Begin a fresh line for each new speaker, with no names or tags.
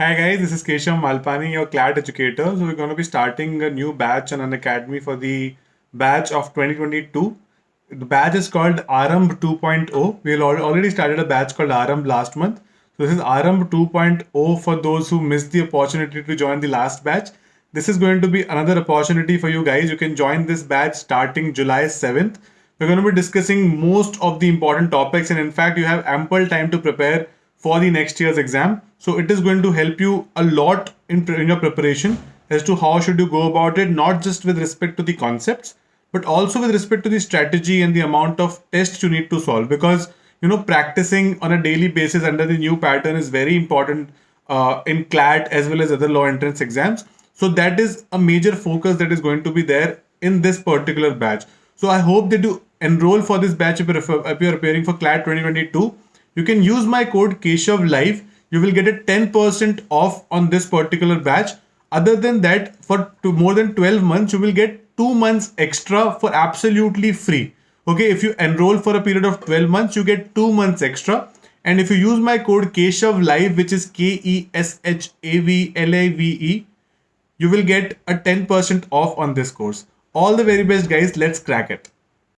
Hi guys, this is Keshav Malpani, your CLAT educator. So we're going to be starting a new batch Unacademy for the batch of 2022. The batch is called Arambh 2.0. We already started a batch called Arambh last month. So this is Arambh 2.0 for those who missed the opportunity to join the last batch. This is going to be another opportunity for you guys. You can join this batch starting July 7th. We're going to be discussing most of the important topics and in fact you have ample time to prepare for the next year's exam. So it is going to help you a lot in, in your preparation as to how should you go about it, not just with respect to the concepts, but also with respect to the strategy and the amount of tests you need to solve. Because you know, practicing on a daily basis under the new pattern is very important uh, in CLAT as well as other law entrance exams. So that is a major focus that is going to be there in this particular batch. So I hope that you enroll for this batch if you're, preparing for CLAT 2022 you can use my code Keshav Live. You will get a 10% off on this particular batch. Other than that, for more than 12 months, you will get two months extra for absolutely free. Okay, if you enroll for a period of 12 months, you get two months extra. And if you use my code Keshav Live, which is K-E-S-H-A-V-L-A-V-E, you will get a 10% off on this course. All the very best guys, let's crack it.